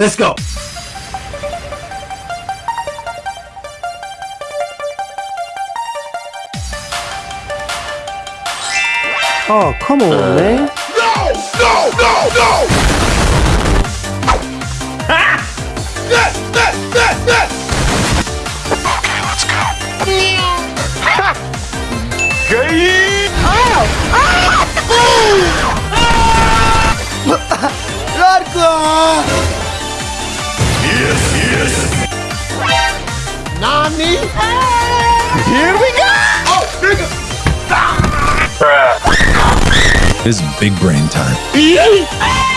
Let's go. Oh, come on, uh, man. No! No! No! No! Okay, let's go. Yes, Nani? Here we go! Oh, nigga! This is big brain time. Yeah.